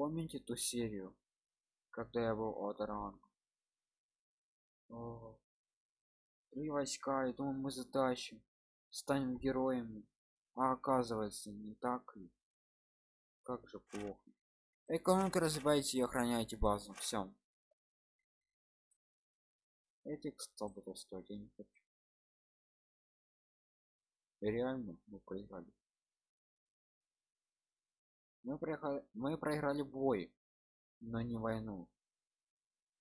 помните ту серию когда я был от ранг три войска и думаю мы затащим станем героями а оказывается не так ли? Как же плохо. Экономика развивайте и охраняйте базу все этих 100 буду стоить я не хочу. Реально мы проиграли мы проиграли мы проиграли бой но не войну.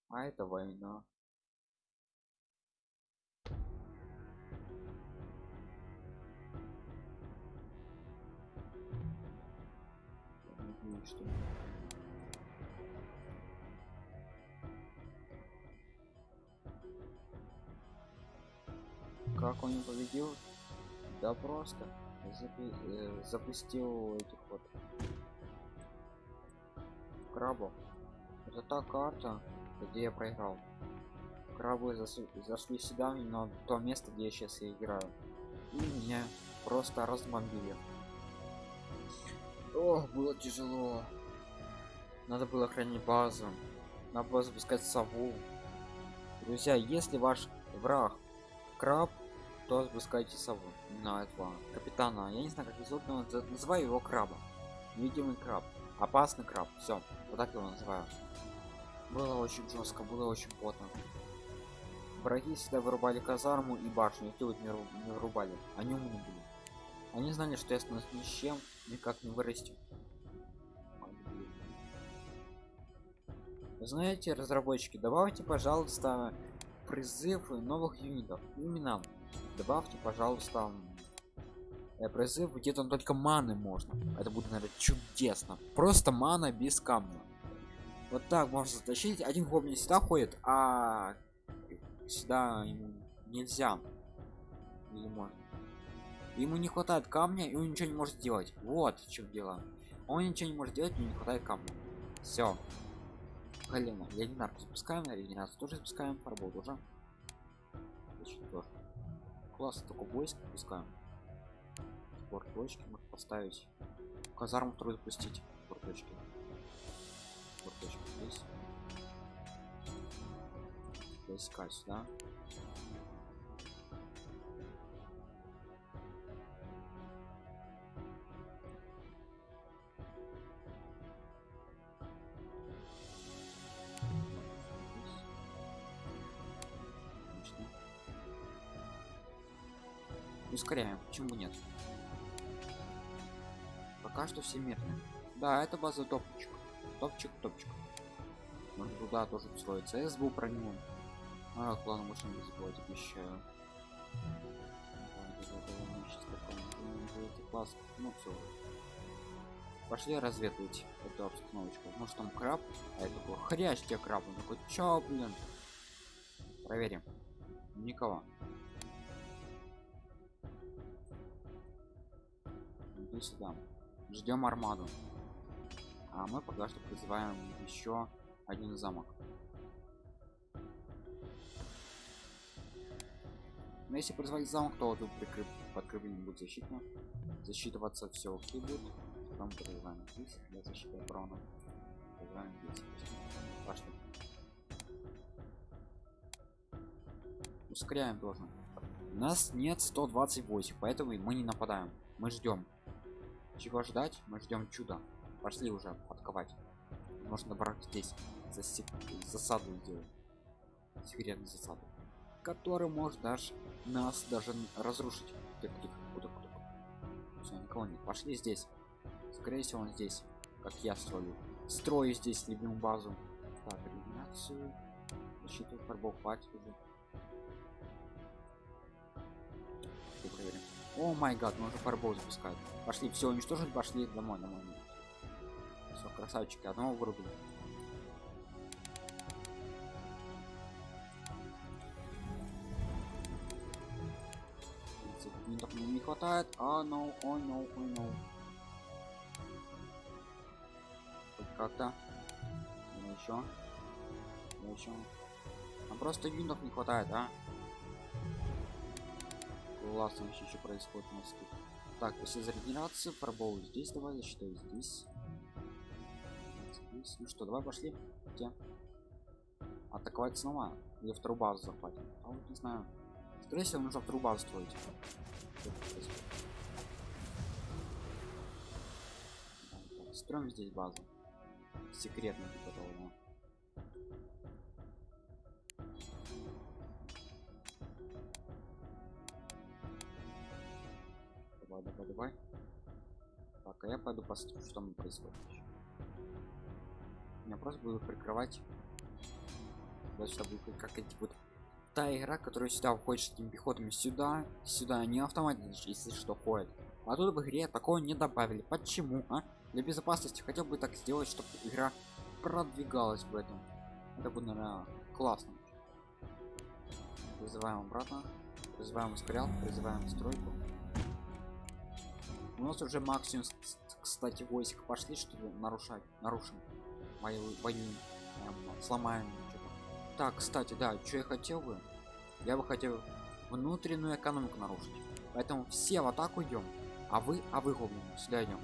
А это война. Что как он победил? Да просто запи э, запустил этих вот крабов это та карта где я проиграл. Крабы зашли, зашли сюда на то место где я сейчас и играю. И меня просто разбомбили. Ох было тяжело. Надо было хранить базу. Надо было запускать сову. Друзья если ваш враг краб то запускайте сову. На этого капитана. Я не знаю как зовут но называю его краба. Видимый краб опасный краб. Все вот так его называю. Было очень жестко было очень плотно враги всегда вырубали казарму и башню никто вот не, не вырубали. Они умные были. Они знали что я становлюсь ни с чем никак не вырасти знаете разработчики добавьте пожалуйста призыв новых юнитов. Именно. Добавьте пожалуйста призыв где там только маны можно. Это будет наверное чудесно. Просто мана без камня. Вот так можно затащить. Один гоблин сюда ходит а сюда ему нельзя. Или можно ему не хватает камня и он ничего не может сделать. Вот в чем дело. Он ничего не может делать не хватает камня. Все Галина, Ленинар запускаем, регенерацию тоже запускаем, фарбол тоже. Класс, только войск пускаем. Спорт точки можно поставить. Казарму вторую запустить. Спорт точки. Спорт точки здесь. Войска сюда. ускоряем почему нет пока что все мирные да это база топчик. Топчик топчик. Можно туда тоже строиться сбу про него. А ладно можно не забывать обещаю класс. Ну все пошли разведывать эту обстановочку. Может там краб? А это такой хрящ тебе краб. Он такой чё блин? Проверим. Никого. Иди сюда ждем армаду. А мы пока что призываем еще один замок. Но если призвать замок то тут прикрып подкрепление будет защитно. Засчитываться все окей будет потом призываем здесь для защиты обороны. Призываем здесь. Пошли ускоряем тоже. У нас нет 128 поэтому мы не нападаем. Мы ждем чего ждать? Мы ждем чуда. Пошли уже подковать. Можно брать здесь засек... засаду сделать секретную засаду. Который может даже нас даже разрушить. Куда, куда. Все, никого нет. Пошли здесь. Скорее всего он здесь как я строю строю здесь любимую базу. Так иллюминацию. Защиту фарбов хватит уже. Проверим о май гад мы уже фарбол запускать пошли все уничтожить пошли домой домой все красавчики одного вырубили. Мне не хватает. А ну ой ну ой ну хоть как-то. Ну еще ну еще а просто юнитов не хватает а классно вообще что происходит нас тут так после за регенерацию пробовал здесь давай я здесь Договорились. Ну что, давай пошли. Где? Атаковать снова. Или вторую базу захватим. А вот не знаю. Скорее всего, нужно вторую базу строить. Строим здесь базу. Секретно типа того, Давай, давай, давай. Так, а я пойду посмотрю, что там происходит. Я просто буду прикрывать. Вот чтобы как эти вот та игра, которая сюда уходит этими пехотами сюда, сюда, не автоматически, если что, ходит. А тут в игре такого не добавили. Почему, а? Для безопасности хотел бы так сделать, чтобы игра продвигалась в этом. Это будет, наверное, классно. Вызываем обратно. Вызываем ускорял, призываем стройку. У нас уже максимум, кстати, войск пошли, чтобы нарушать, нарушим. Мою прям сломаем. Так, кстати, да, что я хотел бы? Я бы хотел внутреннюю экономику нарушить. Поэтому все в атаку идем. А вы, а вы гоблины, сюда идем.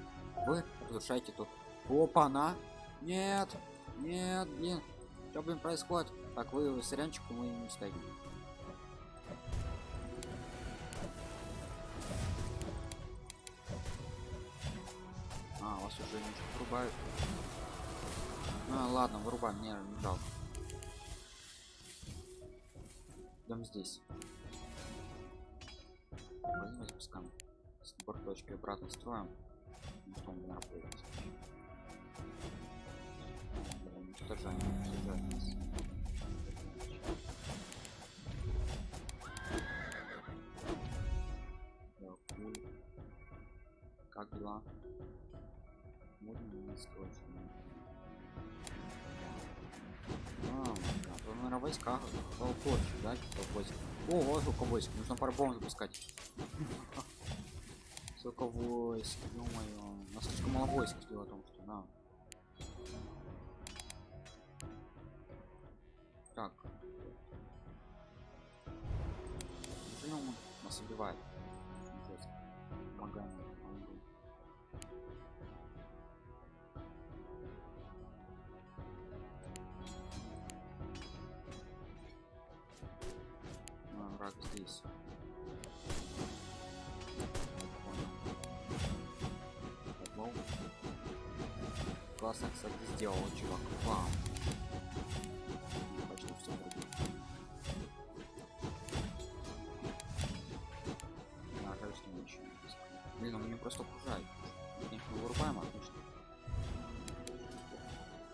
Вы разрушаете тут. Опа, на! Нет! Нет, блин! Что, блин, происходит? Так, вы сырянчику мы не стоим. Вас уже не вырубают. Ну ладно, вырубаем, мне не жалко. Идем здесь. Возьмем запускаем. С точки обратно строим. Потом не работает. Как дела? Не срочно. А, да, наверное, войска. Толпочек, да? Толпочек. О, вот войск. Нужно парбом запускать. Сколько войск, ё-моё. У нас слишком мало войск, дело в том, что на. Так. Он нас убивает? Помогаем. Классно, кстати, сделал чувак. Что ничего. Блин, он меня просто окружает. Конечно, вырубаем, отлично.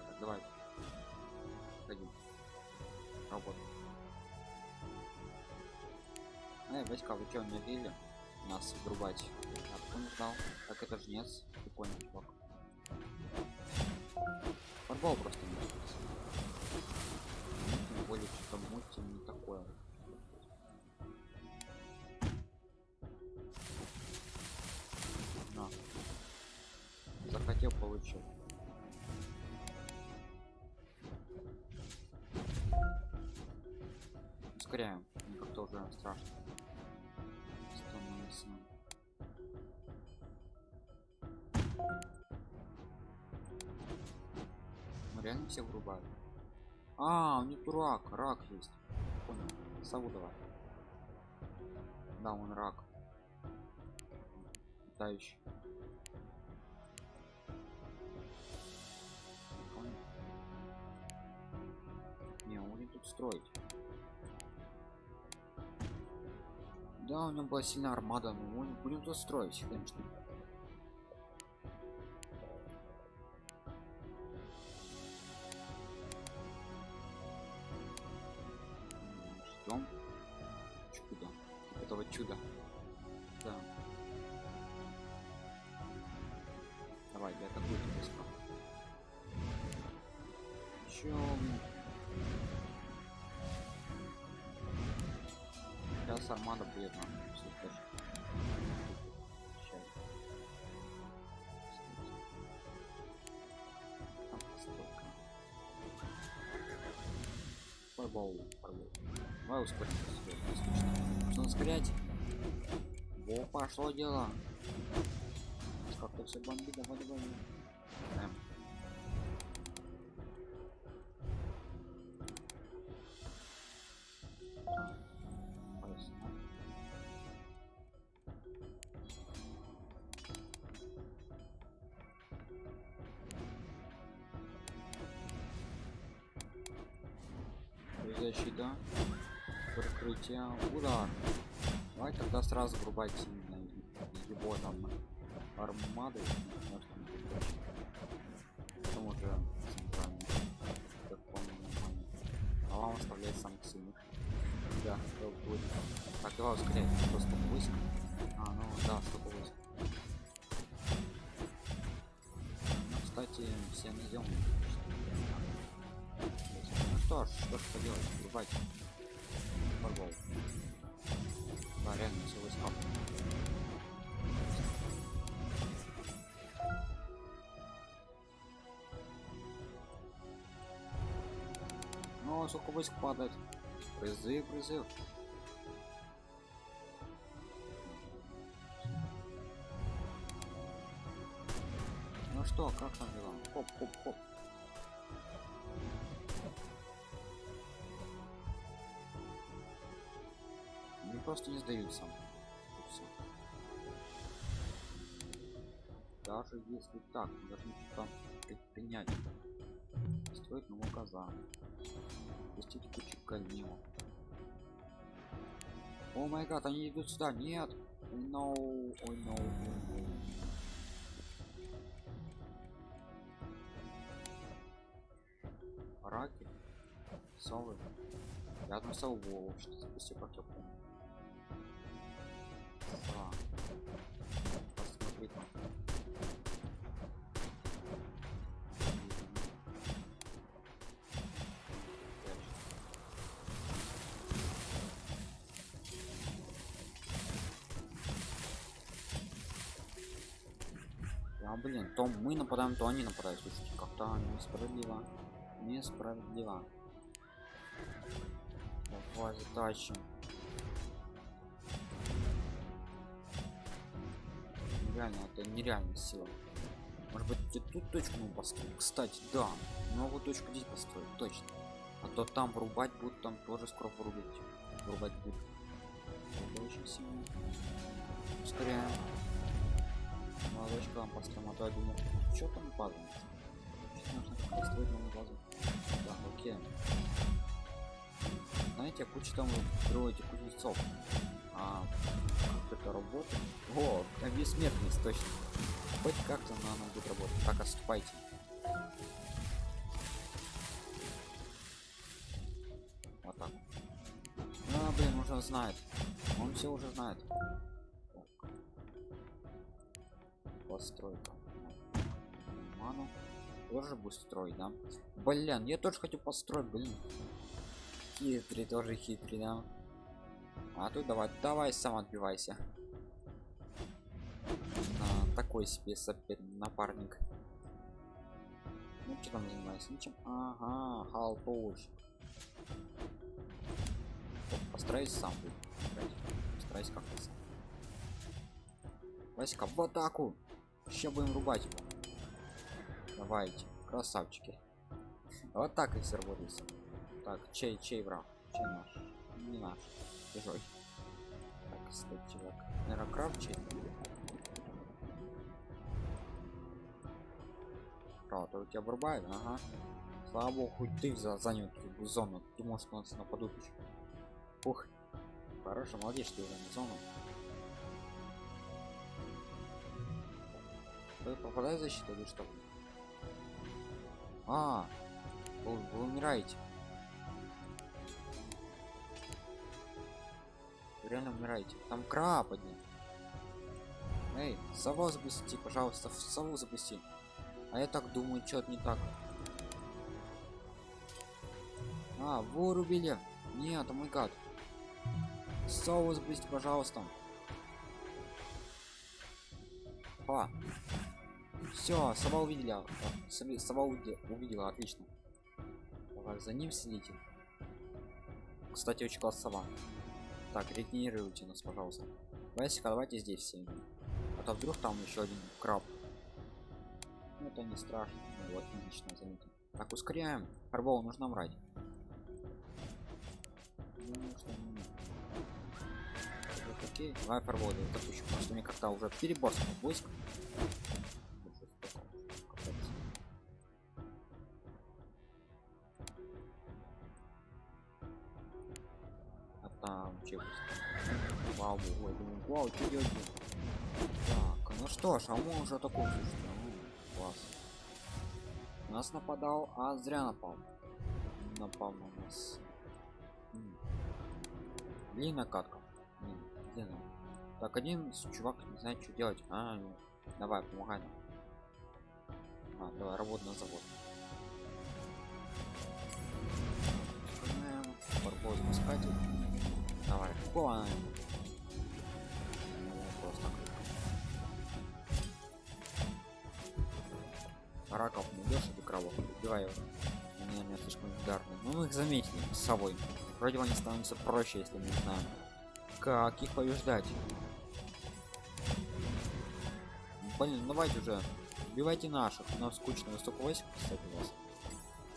Так, давай. Пойдем. Работаем. Эй, войска, вы чё, не били? Нас вырубать. А кто не знал? Так это жнец. Чувак. Футбол просто не. Тем более, что-то мульти не такое. На. Захотел, получил. Ускоряем. Как-то уже страшно. Становится. Реально все врубают. А, у них рак, рак есть. Понял. Сову давай. Да, он рак. Летающий. Не, он будет тут строить. Да, у него была сильная армада, но мы будем тут строить, конечно. Давай, я атакую тебя справа. Чем? Сейчас армада будет нам файбол. Давай ускорим. Нужно ускорять. Во, пошло дело как-то все бомби, давай, давай. Да. защита прикрытие удар давай тогда сразу врубать его там армады потом уже центральный как помню нормально а вам оставляет самых сильных да будет так давай ускоряй просто войск а ну да столько войск ну, кстати все найдем ну что ж что ж поделать врубать фарбол да реально все сколько войск падает. Призыв, призыв. Ну что, как там дела? Хоп, хоп, хоп. Они просто не сдаются. Даже если так, должны что-то предпринять. Строить новый казан. Пустить кучу ганимов. О май гад, они идут сюда, нет! No, ой, no. Раки, совы. Я одну сову вообще запустил, как я помню. Блин, то мы нападаем, то они нападают. Слушайте, как-то несправедливо. Несправедливо. Давай затащим. Реально, это нереальная сила. Может быть, где тут точку мы построим? Кстати, да. Новую точку здесь построить, точно. А то там врубать будут, там тоже скоро врубить. Врубать будут. Это очень сильно. Ускоряем. Молодочка вам построим, а то я думаю, что там падает? Нужно построить новую базу? Да, окей. Знаете, куча там строите кузнецов. А как это работает? О, а бессмертность, точно. Хоть как-то она, она будет работать. Так, отступайте. Вот так. А, блин, уже знает. Он все уже знает. Постройка. Ману. Тоже будет строить, да? Блин, я тоже хочу построить, блин. Хитрый, тоже хитрый, да? А тут давай, давай сам отбивайся. А, такой себе сопер напарник. Ну что там занимается? Ничем? Ага, халпуш. Постараюсь сам. Постараюсь как-то сам. Васька, в атаку! Сейчас будем рубать его. Давайте, красавчики. Вот так и все работает. Так, чей, чей враг? Чей наш? Не наш. Чужой. Так, кстати, чувак. Наверное, краб чей? У тебя врубает? Ага. Слава богу, хоть ты за занял эту зону. Можешь на нас нападут еще. Ух. Хорошо, молодец, что ты занял зону. Вы попадаете в защиту или что? А, вы, вы умираете. Вы реально умираете. Там краб один. Эй, сову запусти, пожалуйста, сову запусти. А я так думаю, что-то не так. А, вырубили. Нет, о мой гад. Сову запусти, пожалуйста. Па. Все, сова увидела. А, сова увидела, отлично. Давай за ним следите. Кстати, очень класс сова. Так, регенерируйте нас, пожалуйста. Васика, давайте здесь все. А то вдруг там еще один краб. Ну, это не страшно. Ну, вот, отлично, заметим. Так, ускоряем. Фарбол нужно не- Вот, окей. Давай фарбол, допустим, потому что мне как-то уже перебор с войск. Уже такой слушайте, ну, класс. У нас нападал, а зря напал. Напал на нас. Длинная катка. Так, один чувак не знает, что делать. А, ну, давай, помогай нам. А, давай, работа на завод. Барбоз искать. Давай, какого она ему? Раков найдешь или кровок? Убивай его. Они меня слишком ударные. Ну мы их заметили с собой. Вроде они становятся проще, если мы знаем. Как их побеждать? Блин, ну давайте уже. Убивайте наших. У нас скучно столько войск, кстати, у вас.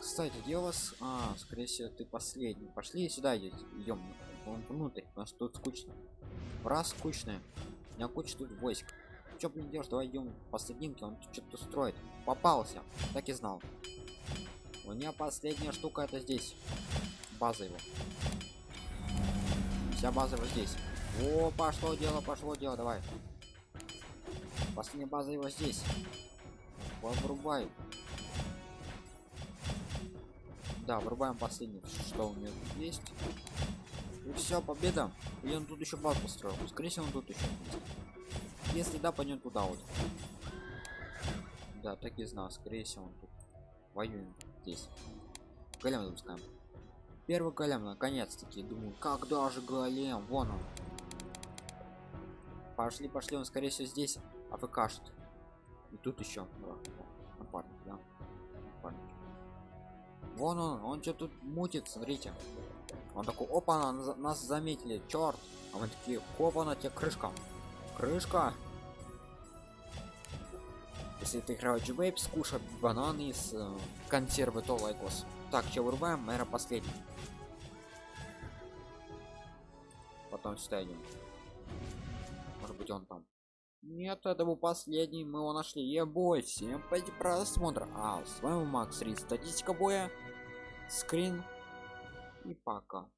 Кстати, где у вас? А, скорее всего, ты последний. Пошли сюда идем. Внутрь. У нас тут скучно. Раз скучно. У меня куча тут войск. Чё, блин, делаешь? Давай идем по соединке, он что-то строит. Попался. Так и знал. У меня последняя штука это здесь. База его. Вся база вот здесь. О, пошло дело, пошло дело, давай. Последняя база его здесь. Вырубай. Да, вырубаем последний, что у него есть. И все, победа. И он тут еще базу построил. Скорее всего, он тут еще. Если да, пойдем туда вот. Да, так и знал. Скорее всего, он тут. Воюем здесь. Голем запускаем. Первый голем, наконец-таки. Думаю, когда же голем? Вон он. Пошли, пошли, он скорее всего здесь АФКшит. И тут еще напарник, да? Напарник. Вон он, он что тут мутит, смотрите. Он такой, опа, нас заметили, черт. А мы такие, опа, на тебе крышка. Крышка. Если ты играл G-Waves, скушай бананы из э, консервы то лайкос. Так, что вырубаем? Наверное, последний. Потом сюда идем. Может быть он там. Нет, это был последний, мы его нашли. Ебой, всем пойти просмотр. А, с вами Макс Рид, статистика боя, скрин и пока.